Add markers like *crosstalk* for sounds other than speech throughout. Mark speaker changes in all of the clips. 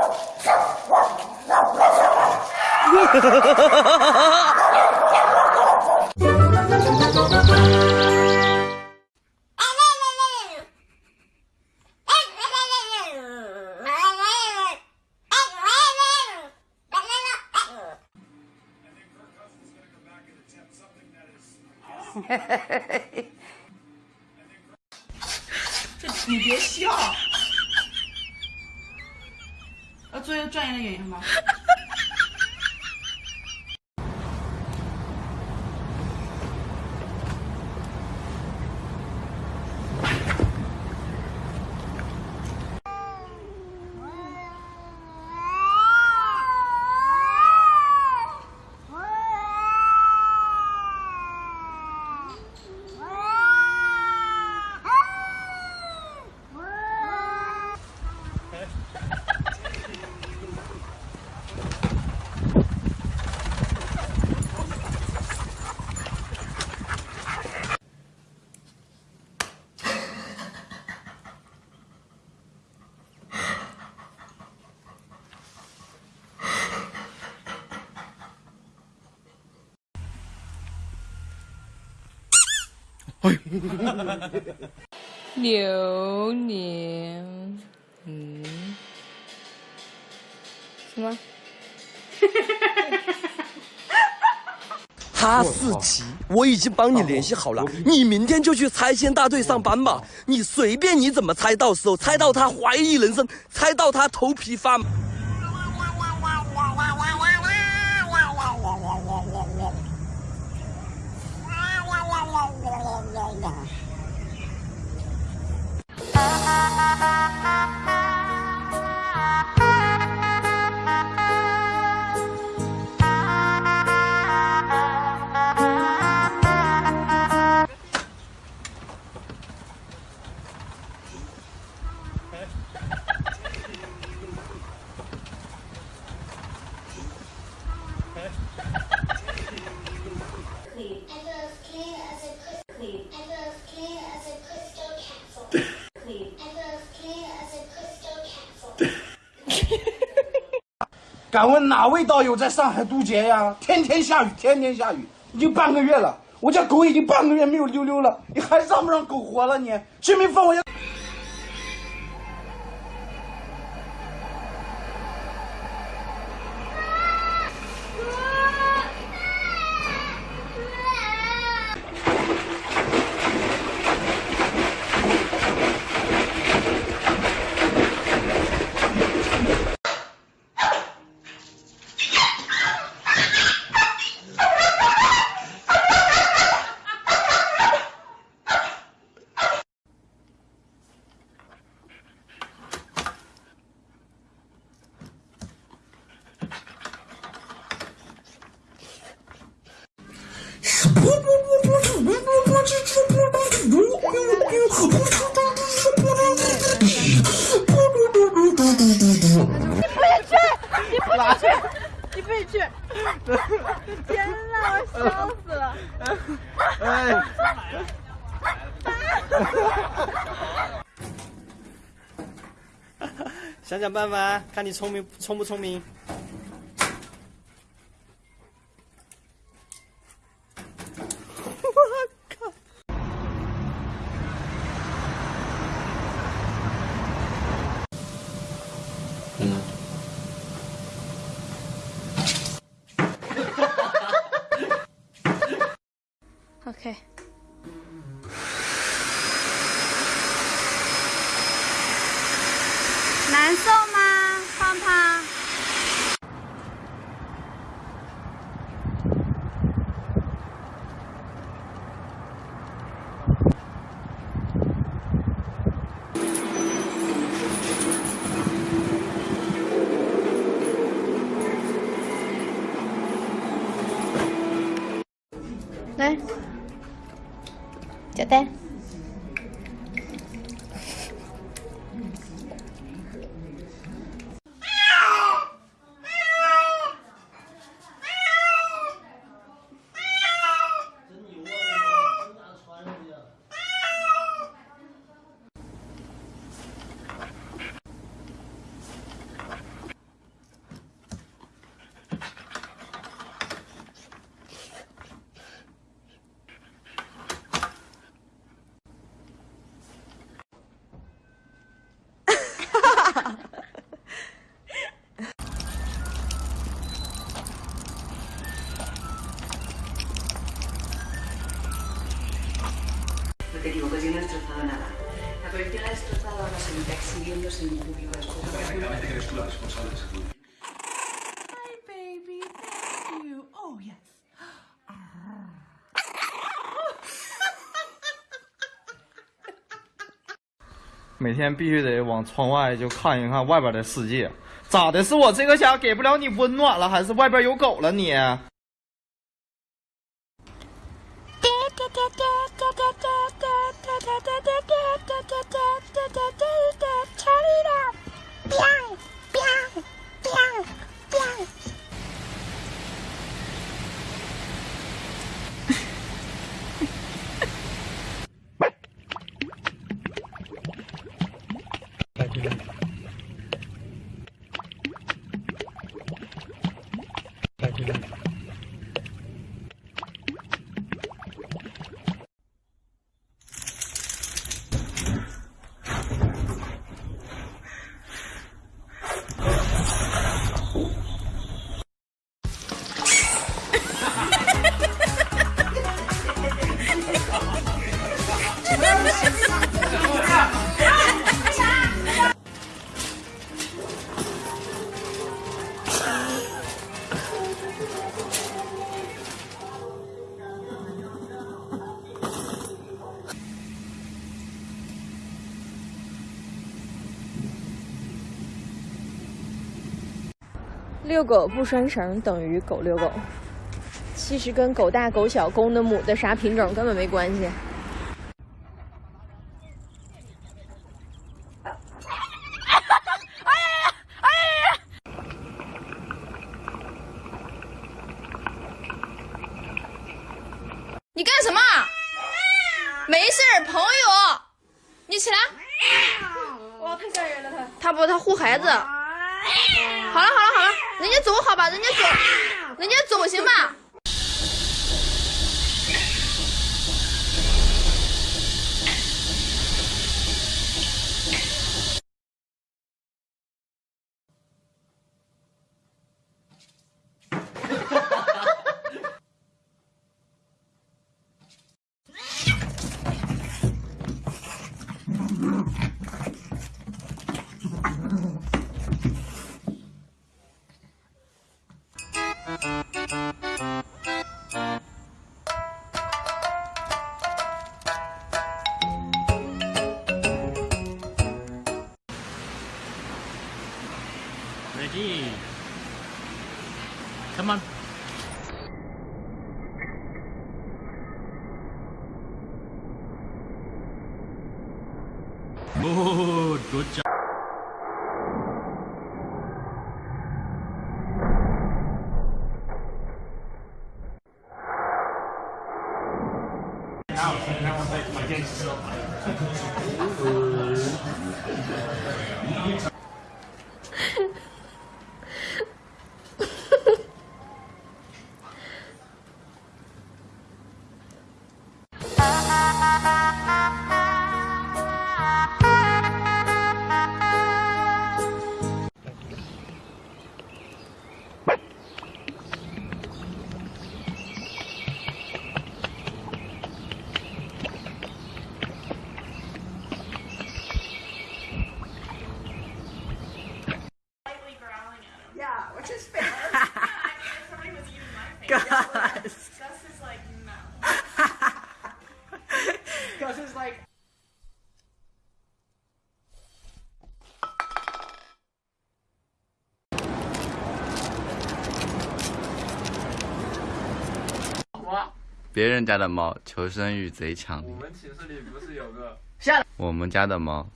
Speaker 1: *laughs* 这你别笑，做一个专业的演员吗？
Speaker 2: 流年，嗯，什么？
Speaker 3: 哈士奇，我已经帮你联系好了，你明天就去拆迁大队上班吧。你随便你怎么猜，到时候猜到他怀疑人生，猜到他头皮发麻。Ha ha ha ha!
Speaker 4: 敢问哪位道友在上海渡劫呀？天天下雨，天天下雨，已经半个月了。我家狗已经半个月没有溜溜了，你还让不让狗活了？你，谁没放我家。*laughs*
Speaker 1: 天哪，我笑死了！哎！*laughs*
Speaker 3: 想想办法，看你聪明聪不聪明。
Speaker 2: 难受吗，胖胖？来。
Speaker 5: 每天必须得往窗外就看一看外边的世界咋的？是我这个家给不了你温暖了还是外边有狗了你？
Speaker 6: Turn 遛狗不拴绳等于狗遛狗，其实跟狗大狗小、公的母的啥品种根本没关系。
Speaker 2: 你干什么？没事儿，朋友，你起来。
Speaker 6: 哇，太吓人了他！
Speaker 2: 他不，他护孩子。好了好了好了，人家走好吧，人家走，人家走行吧。
Speaker 7: Good, good job. *laughs*
Speaker 8: 别人家的猫求生欲贼强。
Speaker 5: 我们寝室里不是有个下来。
Speaker 8: 我们家的猫。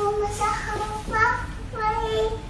Speaker 8: 我们是好宝贝